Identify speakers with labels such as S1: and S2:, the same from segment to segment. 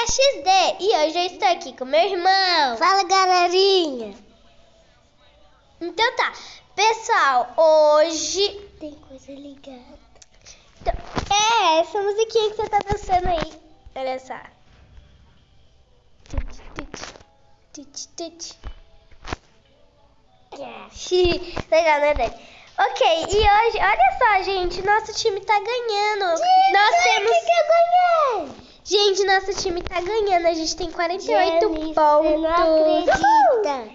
S1: é XD e hoje eu estou aqui com meu irmão.
S2: Fala, galerinha.
S1: Então tá, pessoal, hoje...
S2: Tem coisa ligada.
S1: Então, é, essa musiquinha que você tá dançando aí. Olha só. Tut, tut, tut, tut. Legal, né, Dani? Ok, e hoje, olha só, gente, nosso time tá ganhando.
S2: Gente,
S1: Nós temos...
S2: que eu ganhei.
S1: Gente, nosso time tá ganhando. A gente tem 48
S2: Jenny,
S1: pontos.
S2: Você não acredita.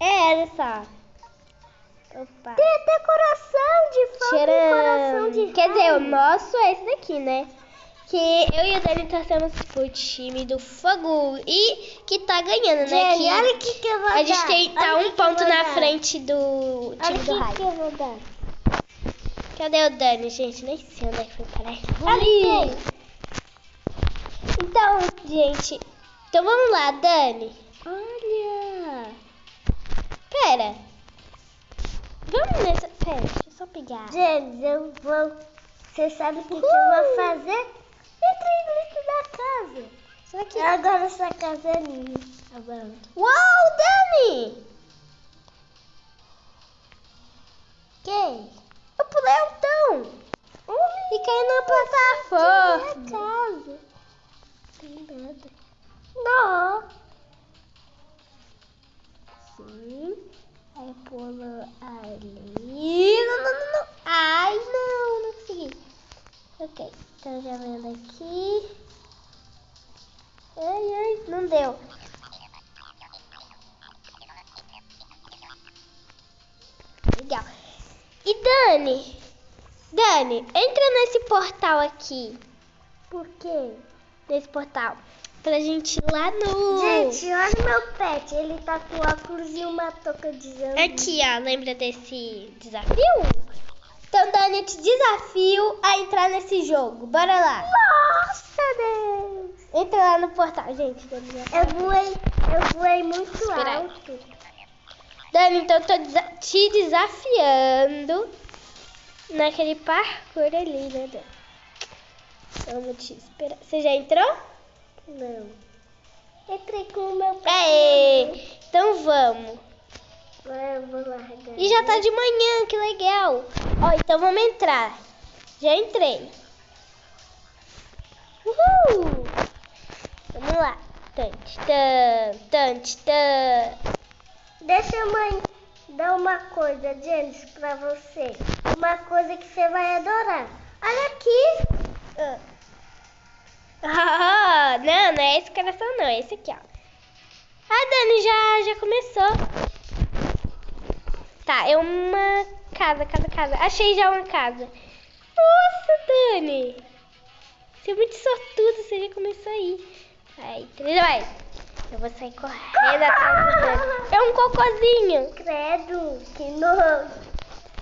S1: É, olha só. Opa.
S2: Tem até coração de fogo coração de.
S1: Quer dizer, o nosso é esse daqui, né? Que eu e o Dani torcemos pro time do Fogo e que tá ganhando, né? Que
S2: olha o que que eu vou
S1: a gente
S2: dar.
S1: tem, tá
S2: Olha
S1: um ponto na
S2: dar.
S1: frente do
S2: Olha
S1: time
S2: o
S1: do Raio.
S2: que eu vou dar.
S1: Cadê o Dani, gente? Nem sei onde é que foi parar.
S2: Ali.
S1: Então, gente. Então vamos lá, Dani.
S2: Olha.
S1: Pera. Vamos nessa. Pera, deixa eu só pegar.
S2: Gente, eu vou... Você sabe o que, que eu vou fazer? Entrei dentro da casa.
S1: Só que.
S2: Agora essa casa é minha. Agora.
S1: Uau, Dani!
S2: Quem?
S1: Eu pulei o tão. E caí na plataforma.
S2: Minha casa. Tem nada. Não.
S1: Sim. Aí pula ali. Não, não, não, não. Ai, não, não consegui. Ok, então já vendo aqui. Ai, ai, não deu. Legal. E Dani? Dani, entra nesse portal aqui.
S2: Por quê?
S1: Nesse portal. Pra gente ir lá no.
S2: Gente, olha meu pet. Ele tá com óculos e uma touca de jambu.
S1: Aqui, ó, lembra desse desafio? Então, Dani, eu te desafio a entrar nesse jogo. Bora lá.
S2: Nossa, Deus.
S1: Entra lá no portal, gente.
S2: Eu voei, eu voei muito
S1: Espera aí.
S2: alto.
S1: Dani, então eu tô desa- te desafiando naquele parkour ali, né, Dani? Vamos te esperar. Você já entrou?
S2: Não. Entrei com o meu pet.
S1: Aê! Então vamos.
S2: Vou largar.
S1: E já tá de manhã, que legal. Ó, então vamos entrar. Já entrei. Uhul! Vamos lá. Tante, tan, tante, tan.
S2: Deixa a mãe dar uma coisa, James, pra você. Uma coisa que você vai adorar. Olha aqui.
S1: Ah. Não, não é esse coração não, é esse aqui, ó. A Dani já, já começou. Tá, é uma casa, casa, casa. Achei já uma casa. Nossa, Dani! Você é muito sortudo, você já começou aí. Vai, três, vai. Eu vou sair correndo atrás do Dani. É um cocôzinho.
S2: Credo, que nojo.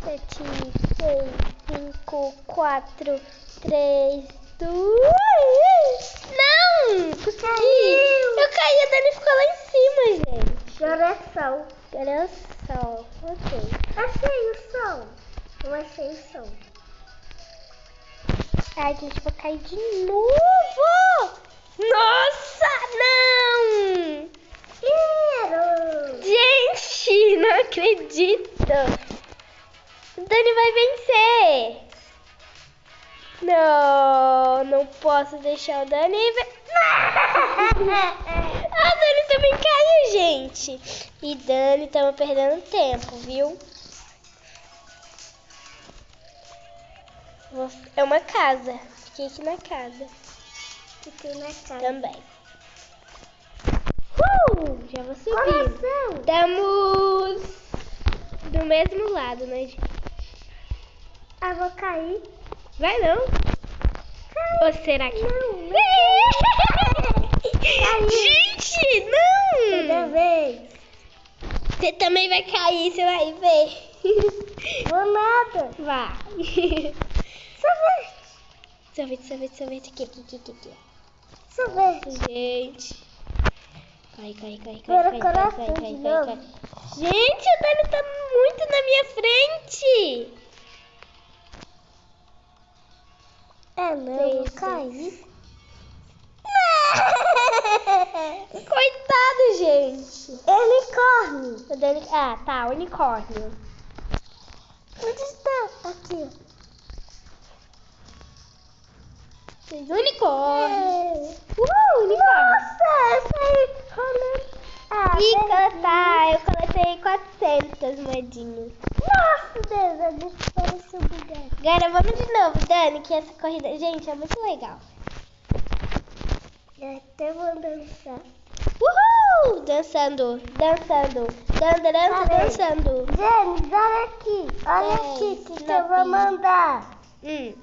S1: Eu tinha. 5, 4, 3, 2. Não! Consegui! Eu caí, a Dani ficou lá em cima, gente.
S2: Agora
S1: é sol. Agora é sol. Ok.
S2: Achei o sol. Eu achei o sol.
S1: Ai, gente, vou cair de novo! Nossa, não!
S2: Quero!
S1: Gente, não acredito! O Dani vai vencer! Não, não posso deixar o Dani ver. A Dani também caiu, gente. E Dani, estamos perdendo tempo, viu? É uma casa. Fiquei aqui na casa
S2: Fiquei na casa.
S1: também. Uh, já vou subir. Estamos do mesmo lado, né, gente?
S2: Ah, vou cair.
S1: Vai não? Ou será que...
S2: Não.
S1: Gente,
S2: Toda
S1: não!
S2: vez.
S1: Você também vai cair, você vai ver.
S2: Vou nada.
S1: Vai.
S2: Sorvete.
S1: Sorvete, sorvete, sorvete. Aqui, aqui, aqui, aqui.
S2: Sorvete.
S1: Gente. Cai, cai, cai, cai, cai, cai, cai, cai,
S2: novo.
S1: cai, cai. Gente, o Dani tá muito na minha frente.
S2: É, não, eu cair.
S1: Coitado, gente.
S2: Unicórnio.
S1: Ah, tá, unicórnio.
S2: Onde está? Aqui.
S1: Unicórnio.
S2: É.
S1: Uh, unicórnio.
S2: Nossa, essa aí rolando. Ah,
S1: E cantar, eu coletei 400 moedinhas.
S2: Nossa, Deus, a gente pareceu bugado.
S1: Agora vamos de novo, Dani, que essa corrida, gente, é muito legal.
S2: Eu até vou dançar.
S1: Uhul! Dançando, dançando, dan- dan-
S2: Parei.
S1: dançando.
S2: James, olha aqui. Olha
S1: É,
S2: aqui que, que eu vou mandar.
S1: Hum.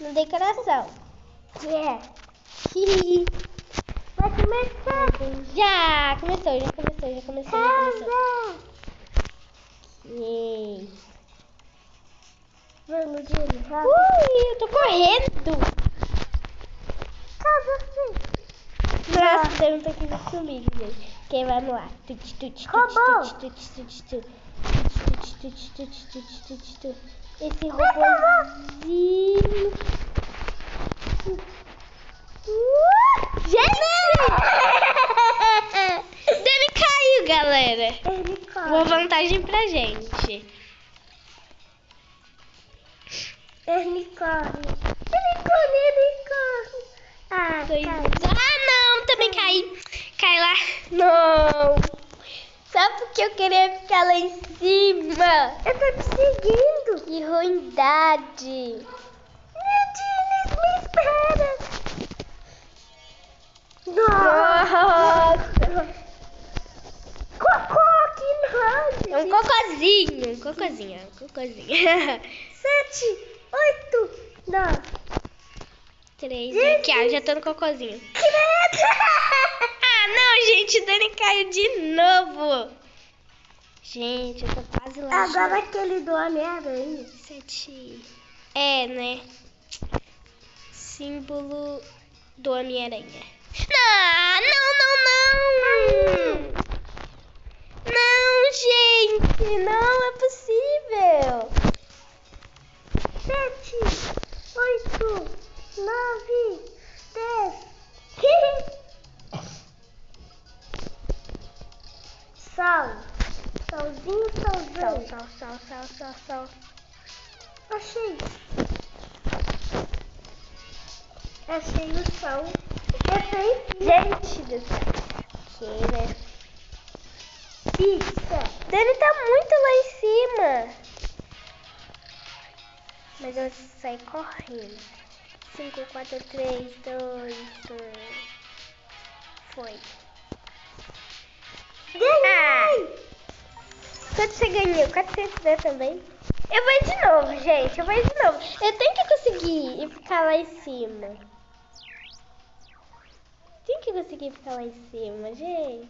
S1: Não dei coração.
S2: Que é? Vai começar.
S1: já começou, já começou, já começou, já começou. Yay.
S2: Vamos, rápido.
S1: Ui, eu tô correndo.
S2: Casa, sim.
S1: Nossa, Deus não tá aqui comigo, gente. Quem vai no ar? Tut, tut, tut, tut, tut, tut. Esse robôzinho. Uh, Gente! Dani caiu, galera. Uma vantagem pra gente.
S2: Corre, ele corre. Ah,
S1: Dois-
S2: cai.
S1: Ah, não, também caí. Cai lá. Não. Só porque eu queria ficar lá em cima.
S2: Eu tô te seguindo.
S1: Que ruindade.
S2: Meu Deus, me espera. Nossa.
S1: Nossa.
S2: Cocô, que nojo.
S1: É um cocôzinho. Um cocôzinho, um cocôzinho.
S2: Sete, oito, nove.
S1: Três. Aqui, ó, já tô no cocôzinho.
S2: Credo.
S1: Ah, não, gente. O Dani caiu de novo. Gente, eu tô quase lá.
S2: Agora aquele do Homem-Aranha.
S1: Sete. É, né? Símbolo do Homem-Aranha. Não,
S2: Achei o sol. Achei
S1: Gente do céu. Né?
S2: pizza.
S1: Dani tá muito lá em cima. Mas eu saí correndo. 5, 4, 3, 2, 1. Foi.
S2: Ganhei.
S1: Quanto você ganhou? 400 né, também? Eu vou de novo, gente. Eu vou de novo. Eu tenho que conseguir e ficar lá em cima. Tenho que conseguir ficar lá em cima, gente.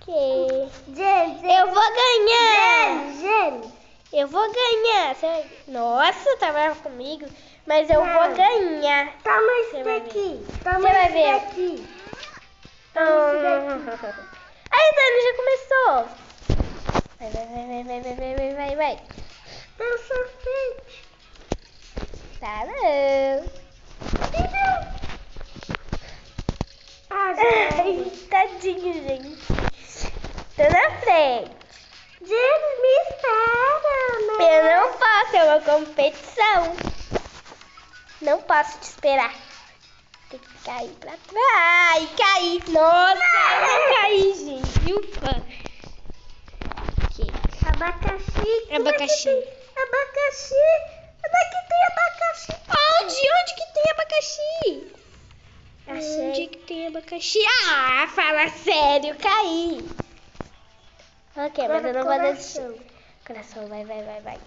S1: Ok.
S2: James,
S1: Eu vou ganhar!
S2: James, James.
S1: Eu vou ganhar. Você- Nossa, tá bravo comigo. Mas eu
S2: Não.
S1: vou ganhar.
S2: Toma
S1: vai
S2: daqui. Toma
S1: ver.
S2: daqui. Toma esse daqui.
S1: posso te esperar. Tem que cair pra trás. Ai, caí. Nossa, não caí, gente. Ufa. Aqui.
S2: Abacaxi. É
S1: Abacaxi.
S2: Abacaxi. Daqui tem abacaxi.
S1: Onde? Onde que tem abacaxi?
S2: Achei.
S1: Onde que tem abacaxi? Ah, fala sério, caí. Ok, mas eu não vou.
S2: Coração.
S1: Coração, vai, vai, vai, vai.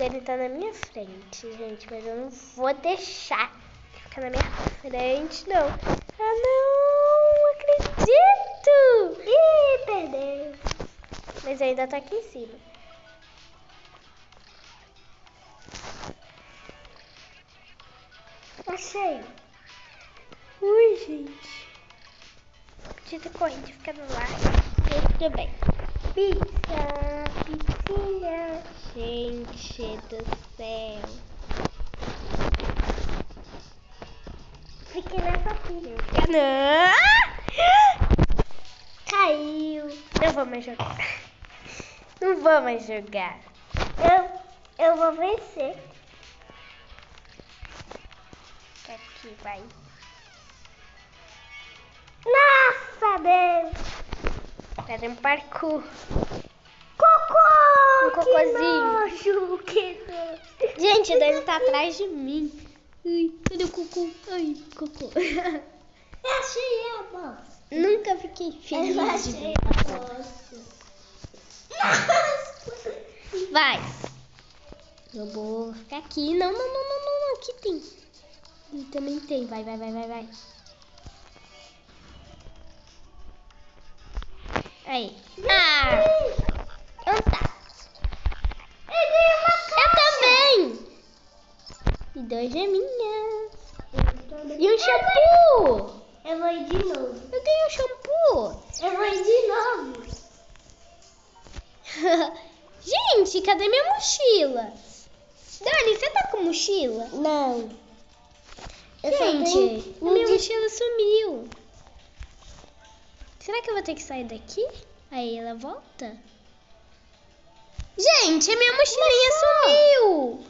S1: Ele tá na minha frente, gente, mas eu não vou deixar ficar na minha frente, não. Ah, não, acredito!
S2: Ih, perdeu.
S1: Mas ainda tô aqui em cima.
S2: Achei.
S1: Ui, gente. Podia ter corrido e ficado lá. Mas tudo bem.
S2: Pizza, pizzinha.
S1: Gente do céu.
S2: Fiquei nessa pilha.
S1: Não!
S2: Caiu.
S1: Não vou mais jogar. Não vou mais jogar.
S2: Eu, eu vou vencer.
S1: Aqui, vai.
S2: Nossa, Deus.
S1: Fazer um parkour.
S2: Cocô!
S1: Cocôzinho.
S2: Que nojo, que nojo.
S1: Gente, o Dani tá atrás de mim. Ai, cadê o cocô? Ai, cocô.
S2: Eu achei a bosta.
S1: Nunca fiquei
S2: Eu
S1: feliz de
S2: achei a bosta. Nossa.
S1: Vai. Eu vou ficar aqui. Não, não, não, não, não, não. Aqui tem. Ali também tem. Vai, vai, vai, vai, vai. Aí. Ah, E dois geminhas. E um shampoo.
S2: Eu vou ir de novo.
S1: Eu ganhei um shampoo.
S2: Eu vou ir de novo.
S1: Gente, cadê minha mochila? Dani, você tá com mochila?
S2: Não. Eu
S1: Gente,
S2: tenho um
S1: minha
S2: de-
S1: mochila sumiu. Será que eu vou ter que sair daqui? Aí ela volta? Gente, a minha mochilinha sumiu.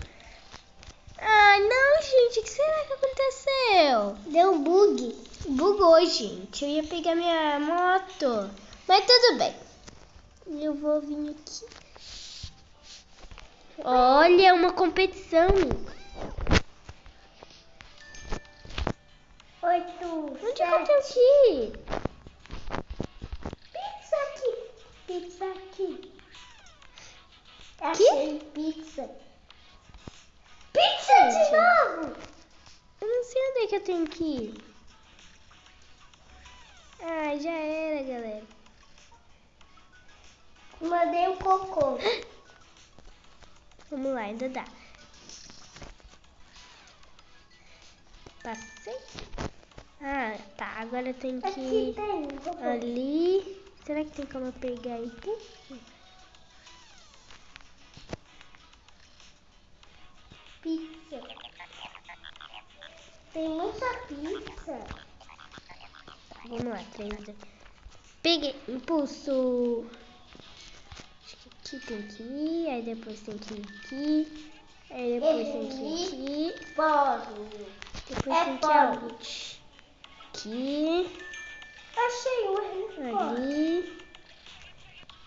S1: Ai, não, gente. O que será que aconteceu?
S2: Deu um bug.
S1: Bugou, gente. Eu ia pegar minha moto. Mas tudo bem. Eu vou vir aqui. Olha, uma competição.
S2: Oito,
S1: Onde que eu
S2: sete.
S1: tenho que ir?
S2: Pizza aqui. Pizza aqui.
S1: Que?
S2: Achei pizza. Pizza de novo.
S1: Eu não sei onde é que eu tenho que ir. Ah, já era, galera.
S2: Mandei um cocô.
S1: Vamos lá, ainda dá. Passei. Ah, tá. Agora eu tenho que ir
S2: tem
S1: ali. Será que tem como eu pegar aqui?
S2: Pizza. Tem muita pizza.
S1: Vamos lá, três. dois. Peguei. Impulso. Acho que aqui tem que ir. Aí depois tem que ir aqui. Aí depois tem que ir aqui.
S2: Pode.
S1: Depois
S2: É
S1: tem que ir? Aqui.
S2: Achei um.
S1: Ali.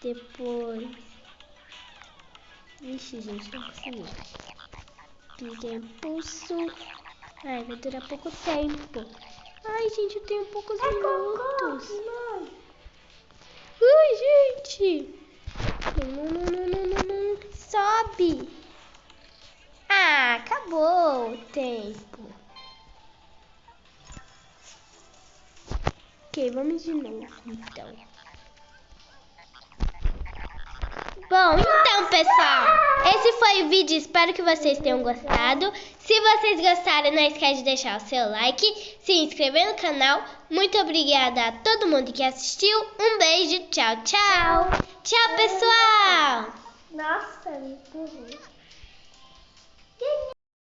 S1: Depois. Ixi, gente, não consegui. Peguei impulso. Ai, vai durar pouco tempo. Ai, gente, eu tenho poucos
S2: É
S1: minutos. Ai, gente. Não, não, não, não, não, não. Sobe. Ah, acabou o tempo. Ok, vamos de novo, então. Bom, então, pessoal, esse foi o vídeo. Espero que vocês tenham gostado. Se vocês gostaram, não esquece de deixar o seu like, se inscrever no canal. Muito obrigada a todo mundo que assistiu. Um beijo, tchau, tchau. Tchau, pessoal.
S2: Nossa, me.